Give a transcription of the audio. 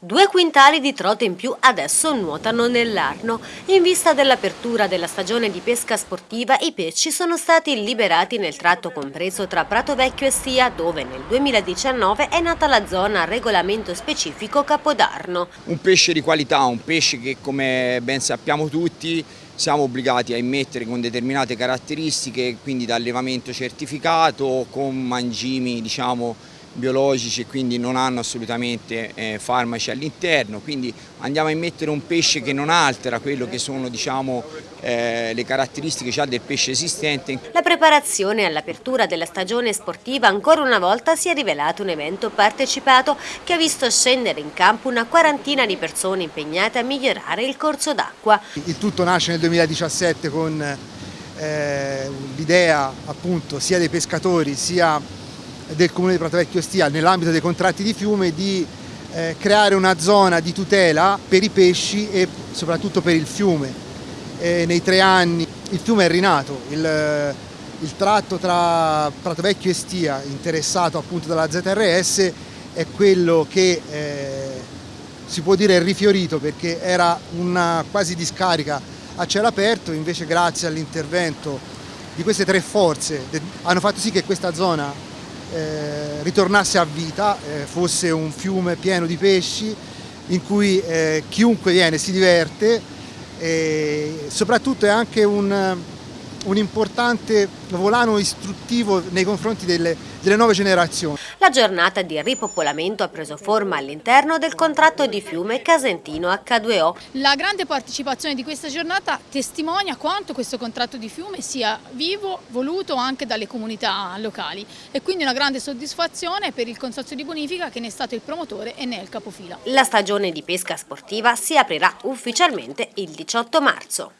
Due quintali di trote in più adesso nuotano nell'Arno. In vista dell'apertura della stagione di pesca sportiva, i pesci sono stati liberati nel tratto compreso tra Prato Vecchio e Stia, dove nel 2019 è nata la zona a regolamento specifico Capodarno. Un pesce di qualità, un pesce che come ben sappiamo tutti siamo obbligati a immettere con determinate caratteristiche, quindi da allevamento certificato, con mangimi diciamo biologici e quindi non hanno assolutamente eh, farmaci all'interno, quindi andiamo a immettere un pesce che non altera quello che sono diciamo, eh, le caratteristiche già del pesce esistente. La preparazione all'apertura della stagione sportiva ancora una volta si è rivelato un evento partecipato che ha visto scendere in campo una quarantina di persone impegnate a migliorare il corso d'acqua. Il tutto nasce nel 2017 con eh, l'idea appunto sia dei pescatori sia del Comune di Pratovecchio Stia nell'ambito dei contratti di fiume di eh, creare una zona di tutela per i pesci e soprattutto per il fiume. E nei tre anni il fiume è rinato, il, il tratto tra Pratovecchio e Stia interessato appunto dalla ZRS è quello che eh, si può dire rifiorito perché era una quasi discarica a cielo aperto, invece grazie all'intervento di queste tre forze hanno fatto sì che questa zona eh, ritornasse a vita, eh, fosse un fiume pieno di pesci in cui eh, chiunque viene si diverte e soprattutto è anche un, un importante volano istruttivo nei confronti delle, delle nuove generazioni. La giornata di ripopolamento ha preso forma all'interno del contratto di fiume Casentino H2O. La grande partecipazione di questa giornata testimonia quanto questo contratto di fiume sia vivo, voluto anche dalle comunità locali e quindi una grande soddisfazione per il Consorzio di Bonifica che ne è stato il promotore e ne è il capofila. La stagione di pesca sportiva si aprirà ufficialmente il 18 marzo.